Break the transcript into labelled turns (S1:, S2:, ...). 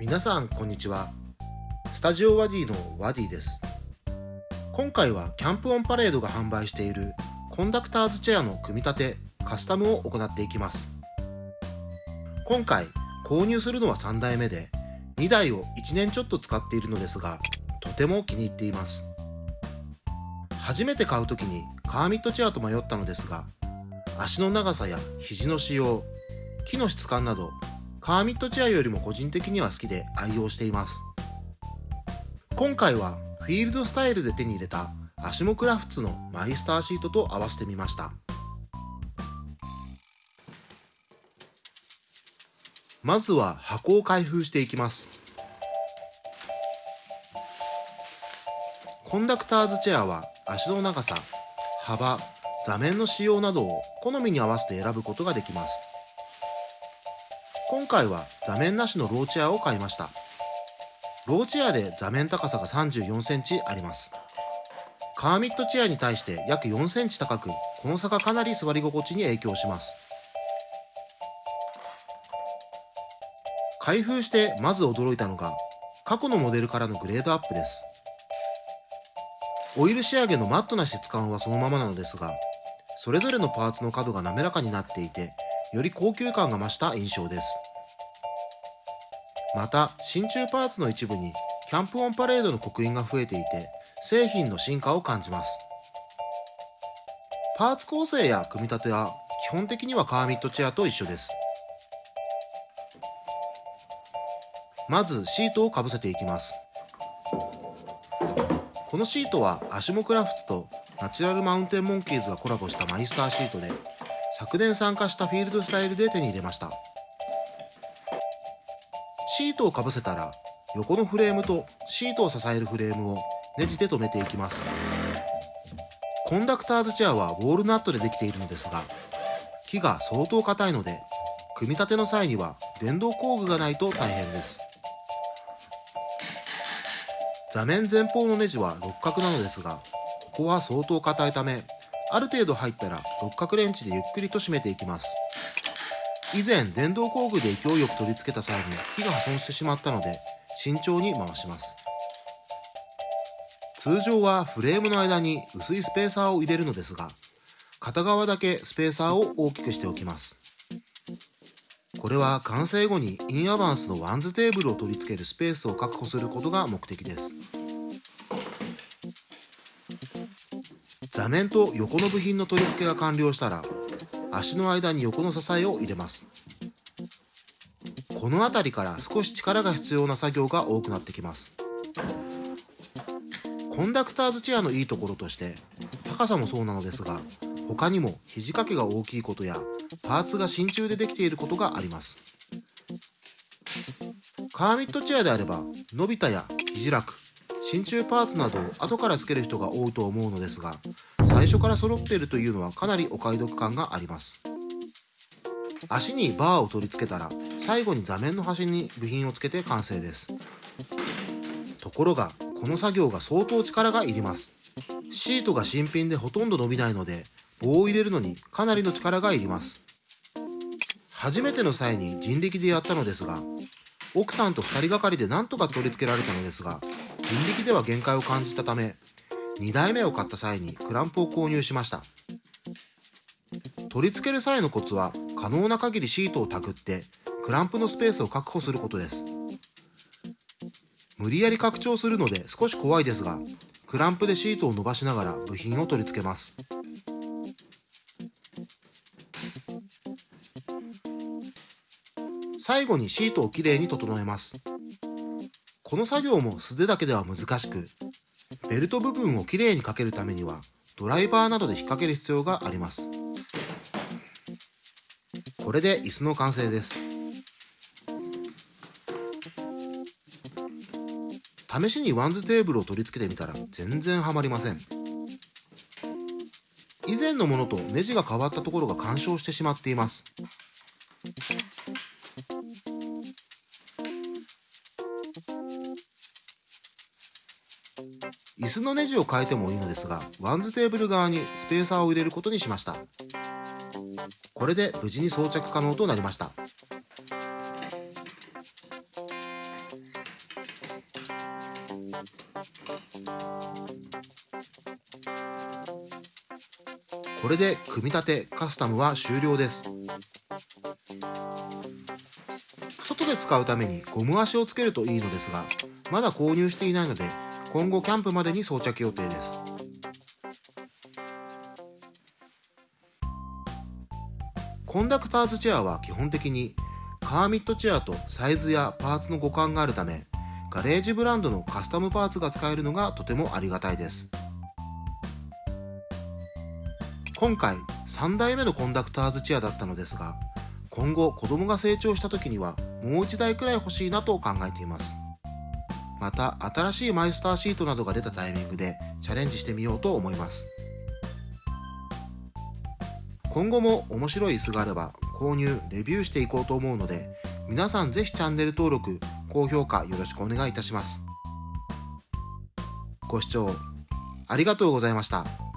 S1: 皆さんこんにちは。スタジオワディのワディです。今回はキャンプオンパレードが販売しているコンダクターズチェアの組み立てカスタムを行っていきます。今回購入するのは3台目で2台を1年ちょっと使っているのですがとても気に入っています。初めて買う時にカーミットチェアと迷ったのですが足の長さや肘の使用木の質感などカーミットチェアよりも個人的には好きで愛用しています。今回はフィールドスタイルで手に入れたアシモクラフツのマイスターシートと合わせてみました。まずは箱を開封していきます。コンダクターズチェアは足の長さ幅座面の仕様などを好みに合わせて選ぶことができます。今回は座面なしのローチェアを買いました。ローチェアで座面高さが34センチあります。カーミットチェアに対して約4センチ高くこの差がかなり座り心地に影響します。開封してまず驚いたのが過去のモデルからのグレードアップです。オイル仕上げのマットな質感はそのままなのですがそれぞれのパーツの角が滑らかになっていてより高級感が増した印象です。また真鍮パーツの一部にキャンプオンパレードの刻印が増えていて製品の進化を感じます。パーツ構成や組み立ては基本的にはカーミットチェアと一緒です。まずシートをかぶせていきます。このシートはアシモクラフツとナチュラルマウンテンモンキーズがコラボしたマイスターシートで昨年参加したフィールドスタイルで手に入れました。シートをかぶせたら横のフレームとシートを支えるフレームをネジで留めていきます。コンダクターズチェアはウォールナットでできているのですが木が相当硬いので組み立ての際には電動工具がないと大変です。座面前方のネジは六角なのですがここは相当硬いためある程度入ったら六角レンチでゆっくりと締めていきます。以前電動工具で勢いよく取り付けた際に木が破損してしまったので慎重に回します。通常はフレームの間に薄いスペーサーを入れるのですが片側だけスペーサーを大きくしておきます。これは完成後にインアバンスのワンズテーブルを取り付けるスペースを確保することが目的です。座面と横の部品の取り付けが完了したら足の間に横の支えを入れます。この辺りから少し力が必要な作業が多くなってきます。コンダクターズチェアのいいところとして高さもそうなのですが他にも肘掛けが大きいことやパーツが真鍮でできていることがあります。カーミットチェアであれば伸びたや肘楽真鍮パーツなどを後から付ける人が多いと思うのですが最初から揃っているというのはかなりお買い得感があります。足にバーを取り付けたら最後に座面の端に部品をつけて完成です。ところがこの作業が相当力がいります。シートが新品でほとんど伸びないので棒を入れるのにかなりの力がいります。初めての際に人力でやったのですが奥さんと2人がかりでなんとか取り付けられたのですが人力では限界を感じたため2台目を買った際にクランプを購入しました。取り付ける際のコツは可能な限りシートをたぐってクランプのスペースを確保することです。無理やり拡張するので少し怖いですがクランプでシートを伸ばしながら部品を取り付けます。最後にシートをきれいに整えます。この作業も素手だけでは難しくベルト部分をきれいにかけるためにはドライバーなどで引っ掛ける必要があります。これで椅子の完成です。試しにワンズテーブルを取り付けてみたら全然ハマりません。以前のものとネジが変わったところが干渉してしまっています。椅子のネジを変えてもいいのですがワンズテーブル側にスペーサーを入れることにしました。これで無事に装着可能となりました。これで組み立てカスタムは終了です。外で使うためにゴム足をつけるといいのですがまだ購入していないので今後キャンプまでに装着予定です。コンダクターズチェアは基本的にカーミットチェアとサイズやパーツの互換があるためガレージブランドのカスタムパーツが使えるのがとてもありがたいです。今回3代目のコンダクターズチェアだったのですが今後子供が成長した時にはもう1台くらい欲しいなと考えています。また新しいマイスターシートなどが出たタイミングでチャレンジしてみようと思います今後も面白い椅子があれば購入、レビューしていこうと思うので皆さんぜひチャンネル登録、高評価よろしくお願いいたしますご視聴ありがとうございました。